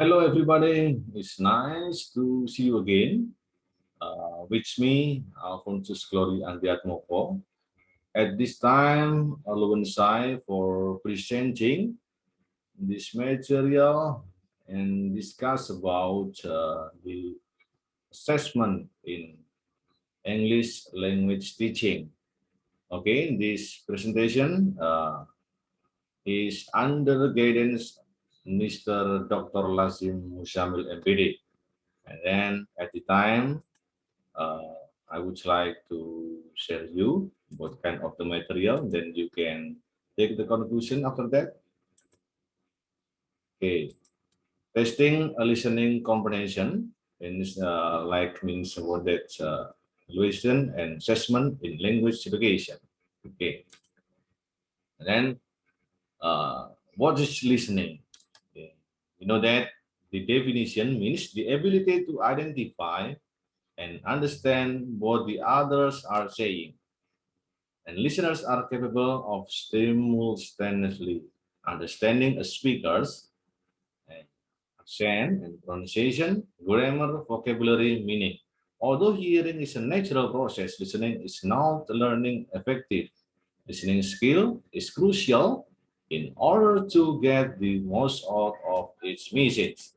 Hello, everybody. It's nice to see you again. Uh, with me, Alphonsus Glory Andiatmoko. At this time, alongside for presenting this material and discuss about uh, the assessment in English language teaching. Okay, this presentation uh, is under the guidance Mr. Dr. Lazim Mushamil MPD. And then at the time, uh, I would like to share you what kind of the material, then you can take the conclusion after that. Okay, testing a listening comprehension in uh, like means what that uh, evaluation and assessment in language education. Okay, and then uh, what is listening? You know that the definition means the ability to identify and understand what the others are saying. And listeners are capable of simultaneously understanding a speaker's accent and pronunciation, grammar, vocabulary, meaning. Although hearing is a natural process, listening is not learning effective. Listening skill is crucial in order to get the most out of its message.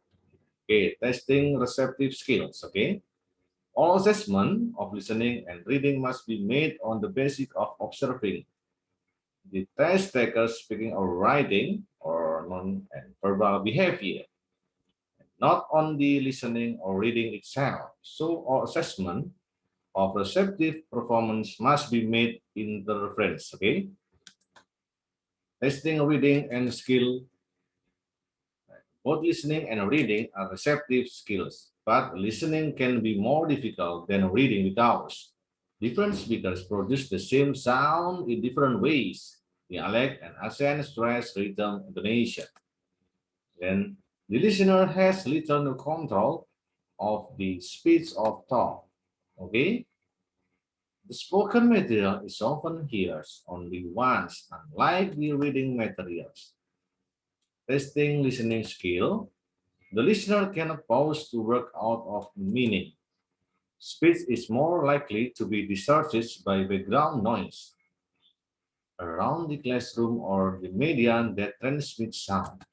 Okay, testing receptive skills, okay? All assessment of listening and reading must be made on the basis of observing the test taker speaking or writing or non and verbal behavior, not on the listening or reading itself. So all assessment of receptive performance must be made in the reference, okay? Listening, reading, and skill. Both listening and reading are receptive skills, but listening can be more difficult than reading without. Different speakers produce the same sound in different ways, dialect and accent, stress, rhythm, intonation. Then the listener has little control of the speech of thought. Okay, the spoken material is often heard only once, unlike the reading materials. Testing listening skill, the listener cannot pause to work out of meaning. Speech is more likely to be distorted by background noise around the classroom or the medium that transmits sound.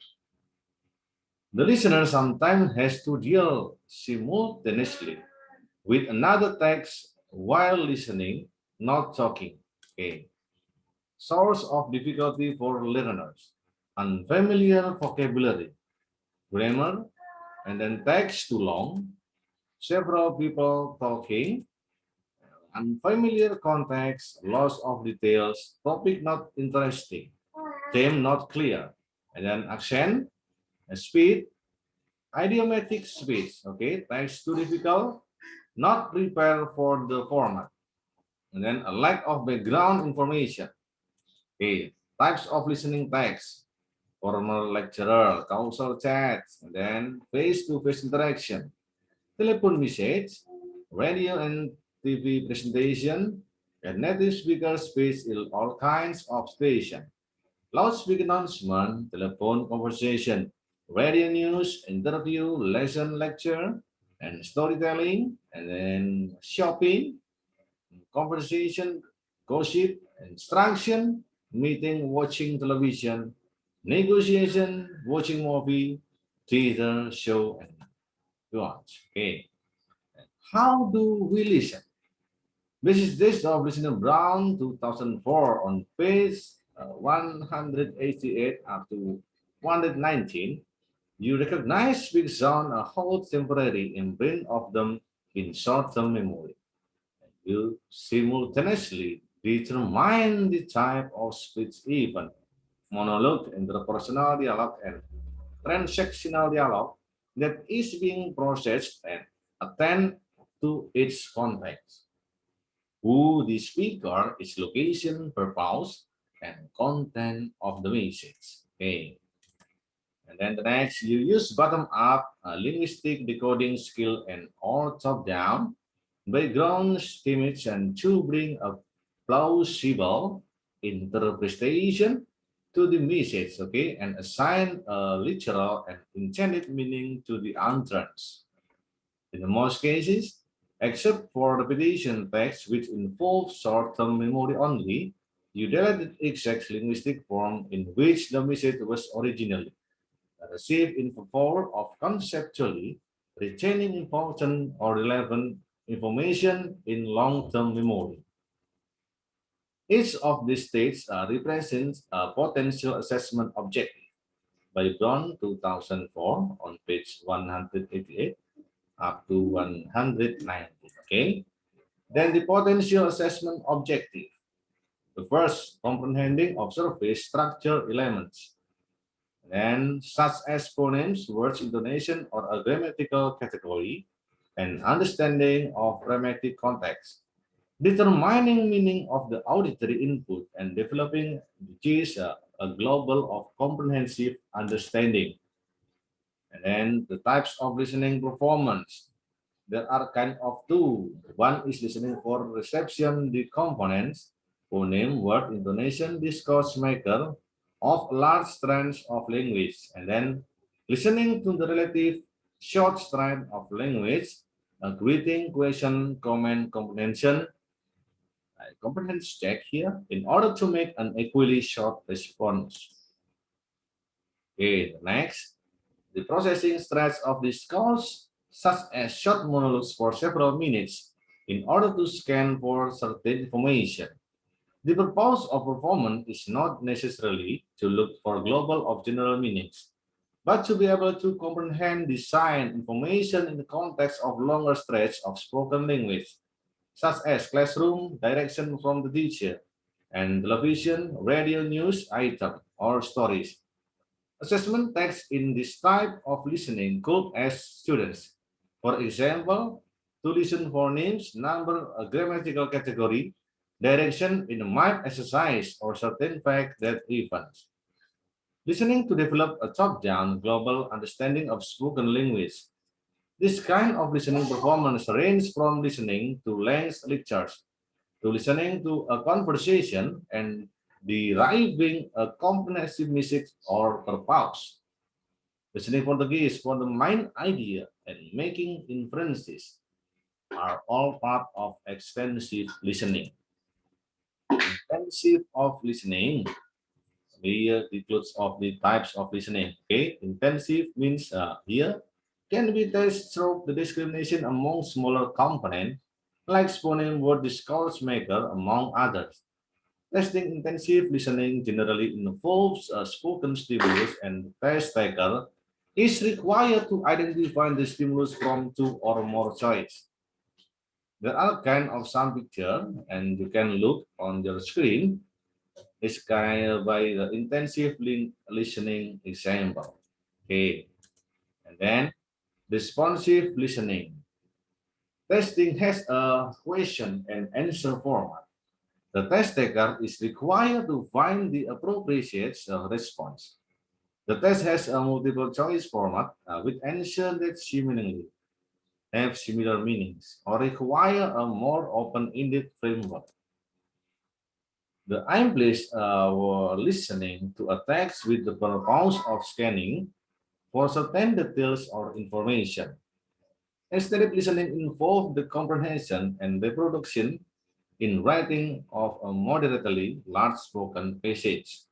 The listener sometimes has to deal simultaneously with another text while listening, not talking. Okay. Source of difficulty for learners. Unfamiliar vocabulary, grammar, and then text too long, several people talking, unfamiliar context, loss of details, topic not interesting, theme not clear, and then accent, speed, idiomatic speech, okay, text too difficult, not prepared for the format. And then a lack of background information. Okay, types of listening text, formal lecturer, causal chats, and then face-to-face -face interaction, telephone message, radio and TV presentation, and native speaker speech in all kinds of station. Loudspeaker announcement, telephone conversation, radio news, interview, lesson lecture, and storytelling, and then shopping, conversation, gossip, instruction, meeting, watching television, negotiation, watching movie, theater, show, and watch. Okay. How do we listen? This is this of Listener Brown 2004 on page uh, 188 up to 119 you recognize big sound and hold temporary imprint of them in short-term memory. And you simultaneously determine the type of speech event, monologue, interpersonal dialogue, and transactional dialogue that is being processed and attend to its context. Who the speaker, its location, purpose, and content of the message. Okay. And then the next, you use bottom-up uh, linguistic decoding skill and all top-down background and to bring a plausible interpretation to the message, okay, and assign a literal and intended meaning to the utterance. In most cases, except for repetition text which involves short-term memory only, you delete the exact linguistic form in which the message was originally received in the form of conceptually retaining important or relevant information in long-term memory. Each of these states uh, represents a potential assessment objective by Brown 2004 on page 188 up to 190. Okay. Then the potential assessment objective. The first, comprehending of surface structure elements. And such as phonemes, words, intonation, or a grammatical category, and understanding of grammatic context determining meaning of the auditory input and developing which a, a global of comprehensive understanding. And then the types of listening performance. There are kind of two. One is listening for reception, the components, phoneme, word, intonation, discourse marker of large strands of language. And then listening to the relative short strand of language, a greeting, question, comment, comprehension, comprehension check here in order to make an equally short response. Okay, next, the processing threads of discourse, such as short monologues for several minutes, in order to scan for certain information. The purpose of performance is not necessarily to look for global or general meanings, but to be able to comprehend design information in the context of longer stretch of spoken language such as classroom, direction from the teacher, and television, radio news item or stories. Assessment text in this type of listening could ask students, for example, to listen for names, number, a grammatical category, direction in a mind exercise or certain fact that events. Listening to develop a top-down global understanding of spoken language this kind of listening performance ranges from listening to length lectures to listening to a conversation and deriving a comprehensive message or purpose. Listening for the gaze for the mind idea and making inferences are all part of extensive listening. Intensive of listening here includes of the types of listening. Okay, intensive means uh, here can be tested through the discrimination among smaller components, like spawning word discourse marker, among others. Testing intensive listening generally involves a spoken stimulus and the test taker is required to identify the stimulus from two or more choice. There are kind of some picture and you can look on your screen is kind of by the intensive listening example. Okay. And then responsive listening. Testing has a question and answer format. The test taker is required to find the appropriate response. The test has a multiple choice format uh, with answer that seemingly have similar meanings or require a more open-ended framework. The aim place uh, were listening to a text with the purpose of scanning for certain details or information. Aesthetic listening involves the comprehension and reproduction in writing of a moderately large spoken passage.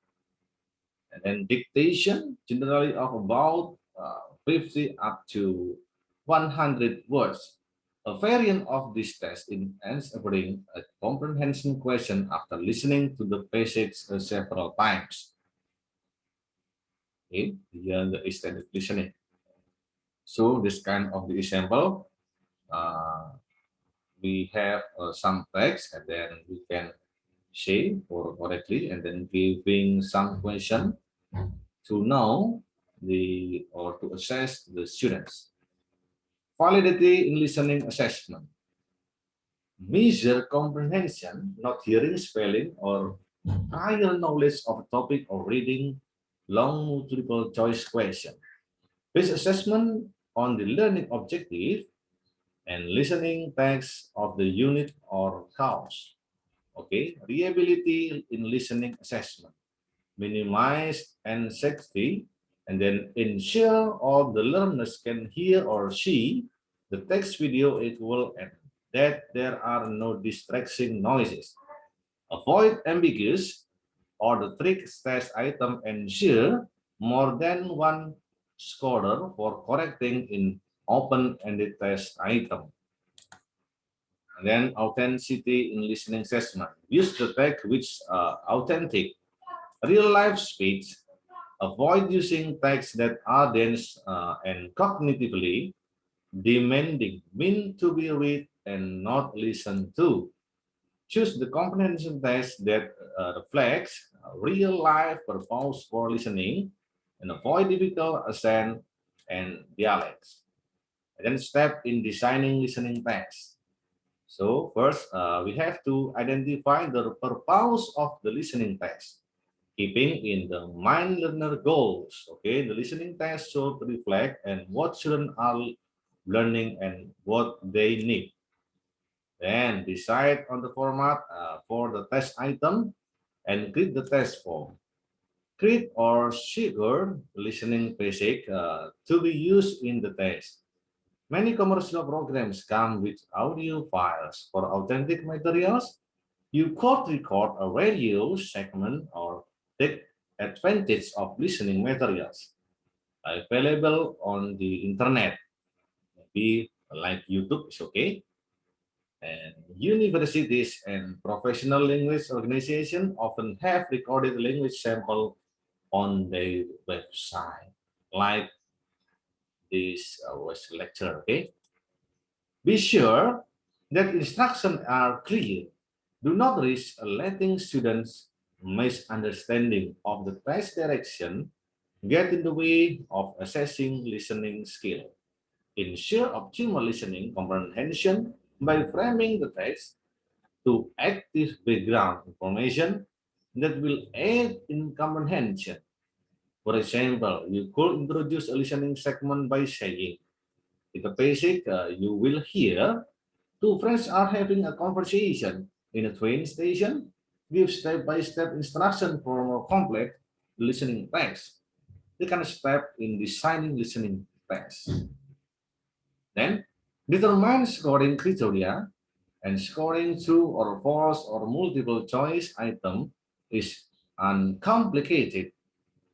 And then dictation, generally of about uh, 50 up to 100 words. A variant of this test in answering a comprehension question after listening to the passage several times in the extended listening. So this kind of the example, uh, we have uh, some text and then we can say or correctly and then giving some question to know the or to assess the students. Validity in listening assessment. Measure comprehension, not hearing, spelling, or prior knowledge of a topic or reading long multiple choice question. Based assessment on the learning objective and listening text of the unit or course. Okay, reliability in listening assessment. minimize anxiety, and then ensure all the learners can hear or see the text video equal and that there are no distracting noises. Avoid ambiguous or the trick test item ensure more than one scorer for correcting in open-ended test item. And then authenticity in listening assessment. Use the tag which are authentic, real-life speech. Avoid using texts that are dense uh, and cognitively demanding, mean to be read and not listened to. Choose the comprehension test that uh, reflects real-life purpose for listening and avoid difficult accent and dialects. And then step in designing listening tests. So first, uh, we have to identify the purpose of the listening test, keeping in the mind learner goals. Okay, the listening test should reflect and what children are learning and what they need. Then decide on the format uh, for the test item and create the test form. Create or secure listening basic uh, to be used in the test. Many commercial programs come with audio files for authentic materials. You could record a radio segment or take advantage of listening materials available on the internet. Maybe like YouTube is okay. And universities and professional language organizations often have recorded language sample on their website, like this uh, was lecture, okay? Be sure that instructions are clear. Do not risk letting students misunderstanding of the test direction get in the way of assessing listening skill. Ensure optimal listening comprehension by framing the text to active background information that will aid in comprehension for example, you could introduce a listening segment by saying, in the basic, uh, you will hear two friends are having a conversation in a train station. Give step-by-step -step instruction for more complex listening text. They can step in designing listening text. Then, determine scoring criteria and scoring true or false or multiple choice item is uncomplicated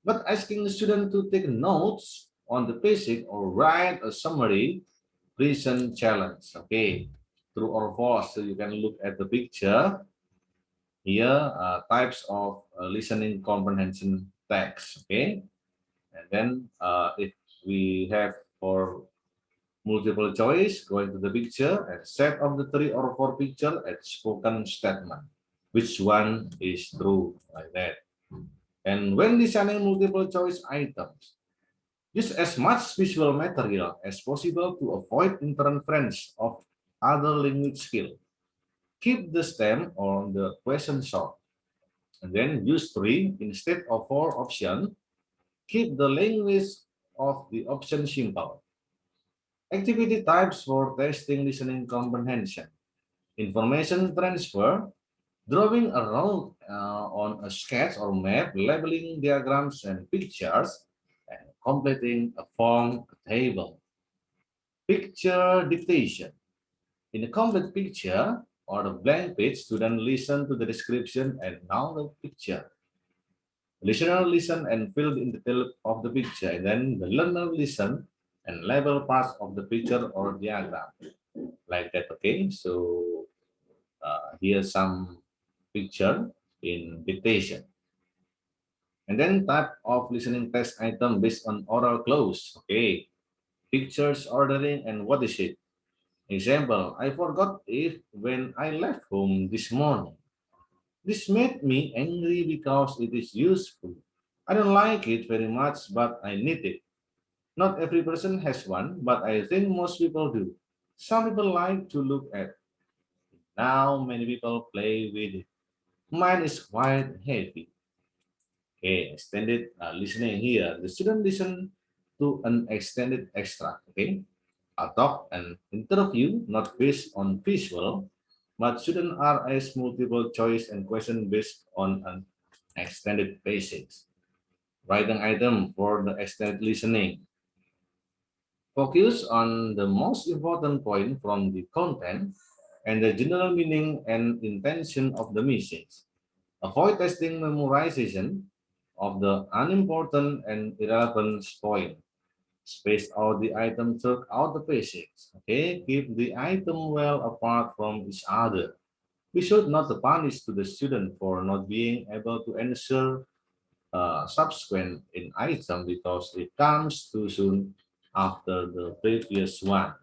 but asking the student to take notes on the basic or write a summary reason challenge. Okay, true or false. So you can look at the picture here, uh, types of uh, listening comprehension text. Okay, and then uh, if we have for multiple choice, going to the picture and set of the three or four picture at spoken statement. Which one is true like that? And when designing multiple choice items, use as much visual material as possible to avoid interference of other language skill. Keep the stem on the question short. And then use three instead of four options. Keep the language of the option simple. Activity types for testing listening comprehension. Information transfer Drawing a uh, on a sketch or map, labeling diagrams and pictures, and completing a form table. Picture dictation. In a complete picture or a blank page, student listen to the description and now the picture. Listener listen and fill in the detail of the picture, and then the learner listen and label parts of the picture or diagram. Like that, okay? So uh, here's some picture in dictation. And then type of listening test item based on oral clues. Okay. Pictures, ordering, and what is it? Example, I forgot it when I left home this morning. This made me angry because it is useful. I don't like it very much, but I need it. Not every person has one, but I think most people do. Some people like to look at. Now many people play with it. Mine is quite heavy. Okay, extended uh, listening here. The student listen to an extended extract. Okay, a talk and interview not based on visual, but student are asked multiple choice and question based on an extended basics. Writing item for the extended listening. Focus on the most important point from the content and the general meaning and intention of the message. Avoid testing memorization of the unimportant and irrelevant point. Space out the item throughout the basics. Okay, keep the item well apart from each other. We should not punish to the student for not being able to answer uh, subsequent in item because it comes too soon after the previous one.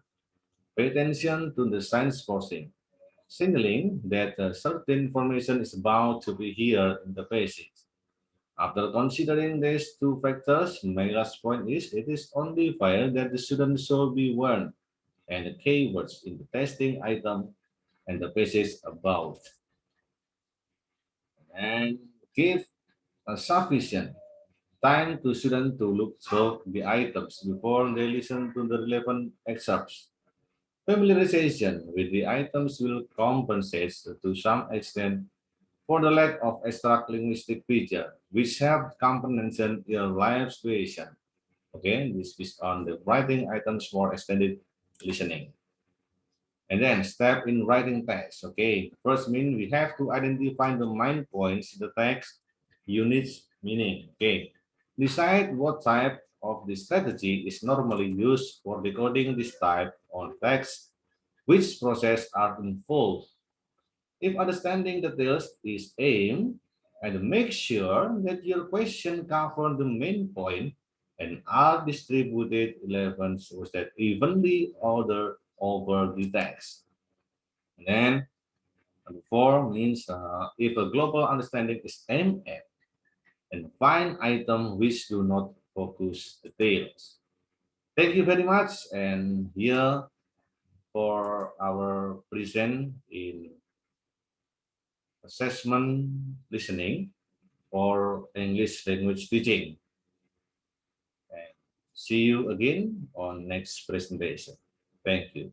Pay attention to the signs posting, signaling that uh, certain information is about to be here in the basics. After considering these two factors, my last point is it is only fair that the student should be warned and the keywords in the testing item and the basis about. And give a sufficient time to students to look through the items before they listen to the relevant excerpts. Familiarization with the items will compensate to some extent for the lack of extra linguistic feature, which have comprehension in live situation. Okay, this is on the writing items for extended listening. And then step in writing text. Okay, first mean we have to identify the main points in the text, units, meaning. Okay, decide what type of the strategy is normally used for decoding this type of text, which process are involved. If understanding details is aimed, and make sure that your question cover the main point and are distributed 11 so that evenly ordered over the text. And then four means uh, if a global understanding is aimed at and find items which do not focus details. Thank you very much. And here for our present in assessment listening or English language teaching. And see you again on next presentation. Thank you.